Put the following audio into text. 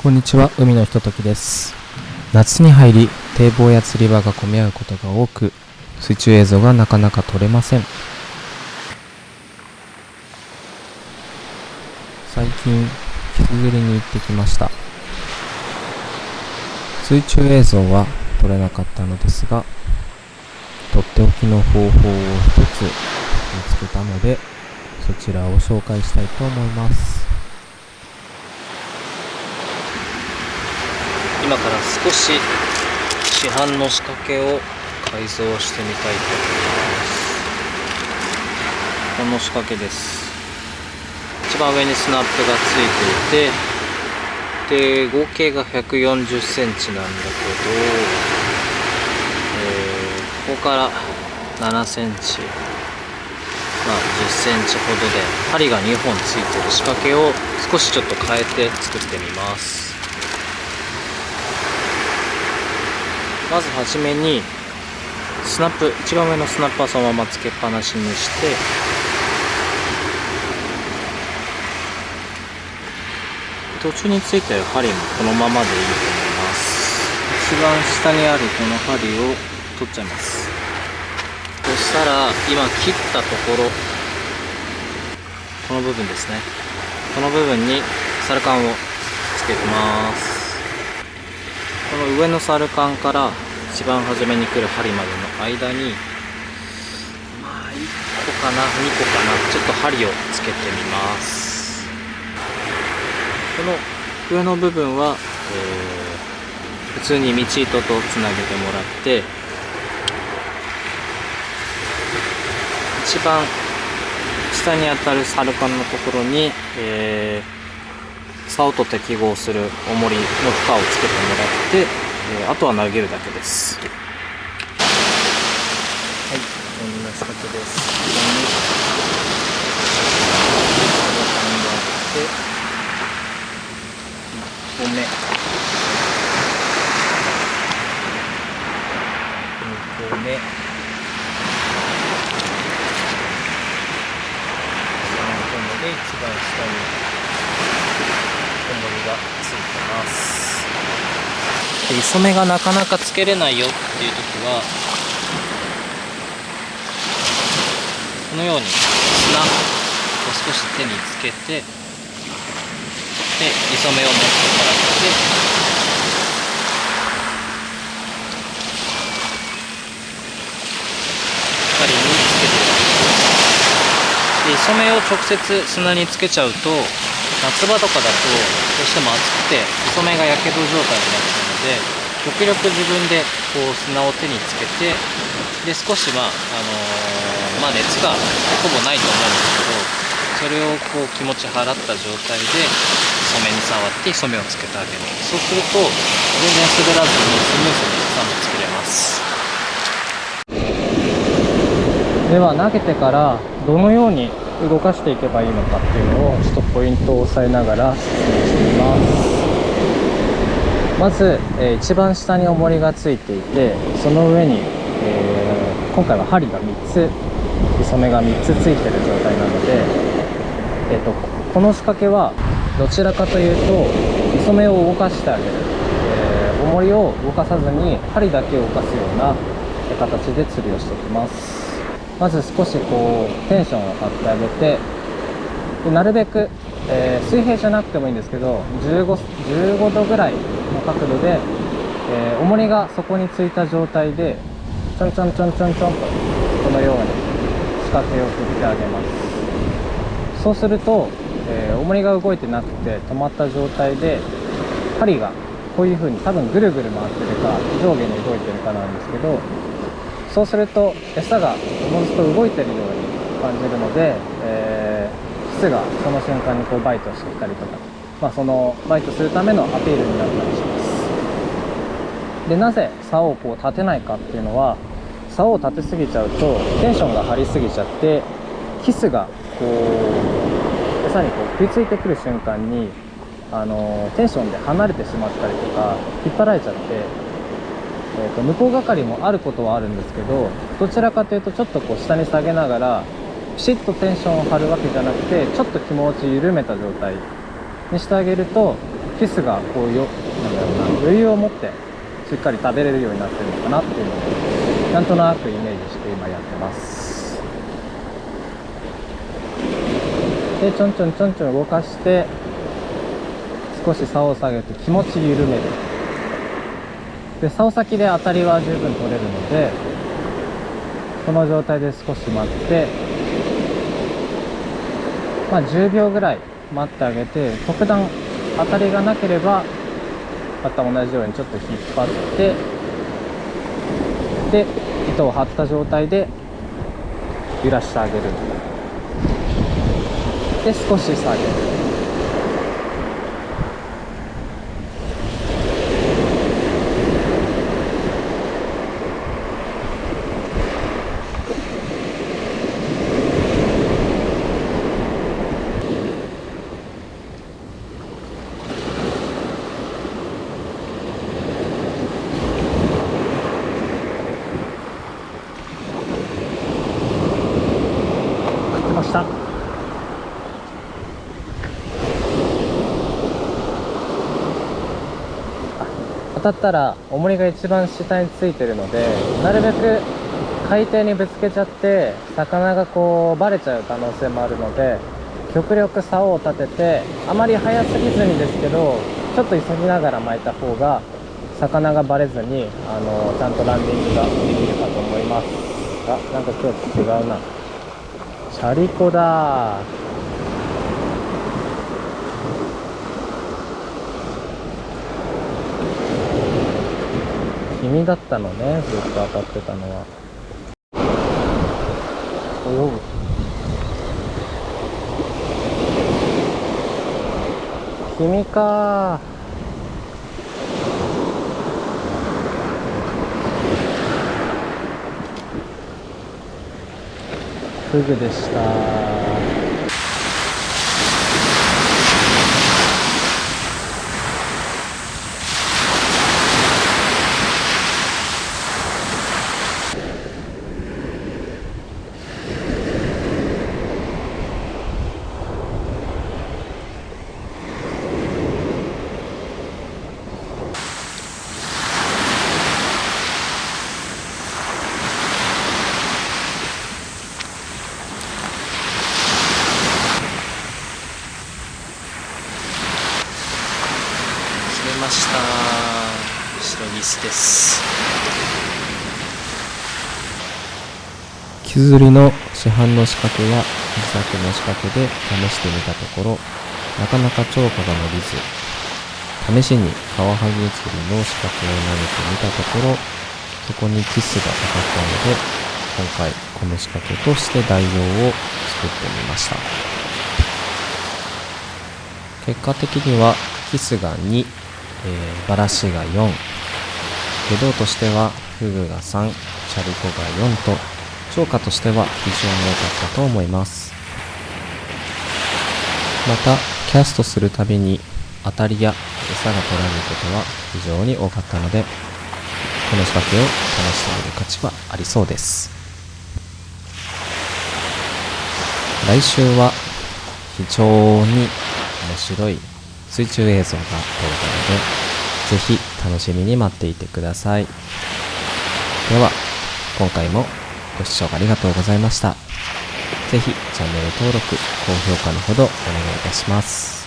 こんにちは。海のひとときです。夏に入り堤防や釣り場が混み合うことが多く水中映像がなかなか撮れません。最近キス釣りに行ってきました。水中映像は撮れなかったのですがとっておきの方法を一つ見つけたのでそちらを紹介したいと思います。今から少し市販の仕掛けを改造してみたいと思います。この仕掛けです。一番上にスナップがついていてで合計が1 4 0センチなんだけど、えー、ここから7センチまあ、10センチほどで針が2本ついてる仕掛けを少しちょっと変えて作ってみます。まずはじめにスナップ一番上のスナップはそのままつけっぱなしにして途中についてる針もこのままでいいと思います。一番下にあるこの針を取っちゃいます。そしたら今切ったところこの部分ですね。この部分にサルカンをつけてます。この上のサルカンから一番初めに来る針までの間にまあ1個かな2個かなちょっと針をつけてみます。この上の部分は、えー、普通に道糸とつなげてもらって一番下に当たるサルカンのところに、えー竿と適合する重りの負荷をつけてもらって、えー、あとは投げるだけです。はいこんな仕掛けです。ここに1個目2個目3個目で一番下に重りがついてますで磯目がなかなかつけれないよっていう時はこのように砂を少し手につけてで磯目を持ってもらって針につけてで磯目を直接砂につけちゃうと夏場とかだとどうしても暑くて磯目がやけど状態になっちゃうので極力自分でこう砂を手につけてで少しまあ、あのー、まあ、熱がほぼないと思うんですけどそれをこう気持ち払った状態で染めに触って染めをつけてあげる。そうすると全然滑らずにスムーズに草も作れます。では投げてからどのように動かしていけばいいのかっていうのをちょっとポイントを押さえながら説明してみます。まず、えー、一番下に重りがついていてその上に、えー、今回は針が3つ染めが3つついてる状態なので、えーと、この仕掛けはどちらかというと磯目を動かしてあげる、えー、重りを動かさずに針だけを動かすような形で釣りをしていきます。まず少しこうテンションを張ってあげてなるべく、えー、水平じゃなくてもいいんですけど 15, 15度ぐらいの角度で、えー、重りがそこについた状態でちょんちょんちょんちょんちょんとこのように仕掛けを振ってあげます。そうすると、えー、重りが動いてなくて止まった状態で針がこういう風に多分ぐるぐる回ってるか上下に動いてるかなんですけどそうすると餌がおのずと動いてるように感じるので、えー、キスがその瞬間にこうバイトしてきたりとか、まあ、そのバイトするためのアピールになったりします。でなぜ竿をこう立てないかっていうのは竿を立てすぎちゃうとテンションが張りすぎちゃってキスがこう餌にこう食いついてくる瞬間にあのテンションで離れてしまったりとか引っ張られちゃってえーと、向こう係もあることはあるんですけどどちらかというとちょっとこう下に下げながらピシッとテンションを張るわけじゃなくてちょっと気持ち緩めた状態。にしてあげるとキスがこうよなんだろうな余裕を持ってしっかり食べれるようになってるのかなっていうのをなんとなくイメージして今やってます。でちょんちょんちょんちょん動かして少し竿を下げて気持ち緩める。で竿先で当たりは十分取れるのでこの状態で少し待ってまあ10秒ぐらい待ってあげて特段当たりがなければまた同じようにちょっと引っ張ってで糸を張った状態で揺らしてあげる。で少し下げる。たったら重りが一番下についてるのでなるべく海底にぶつけちゃって魚がこうバレちゃう可能性もあるので極力竿を立ててあまり速すぎずにですけどちょっと急ぎながら巻いた方が魚がバレずにあのちゃんとランディングができるかと思いますあなんか今日違うな。チャリコだ君だったのねずっと当たってたのは。おう。君か。フグでした決めました。白ニスです。木釣りの市販の仕掛けや自作の仕掛けで試してみたところなかなか釣果が伸びず試しにカワハギ釣りの仕掛けを投げてみたところそこにキスがかかったので今回この仕掛けとして代用を作ってみました。結果的にはキスが2、えーバラシが4下道としてはフグが3チャリコが4と。釣果としては非常に良かったと思います。またキャストするたびに当たりや餌が取られることは非常に多かったのでこの仕掛けを試してみる価値はありそうです。来週は非常に面白い水中映像が撮れたのでぜひ楽しみに待っていてください。では今回もご視聴ありがとうございました。ぜひチャンネル登録高評価のほどお願いいたします。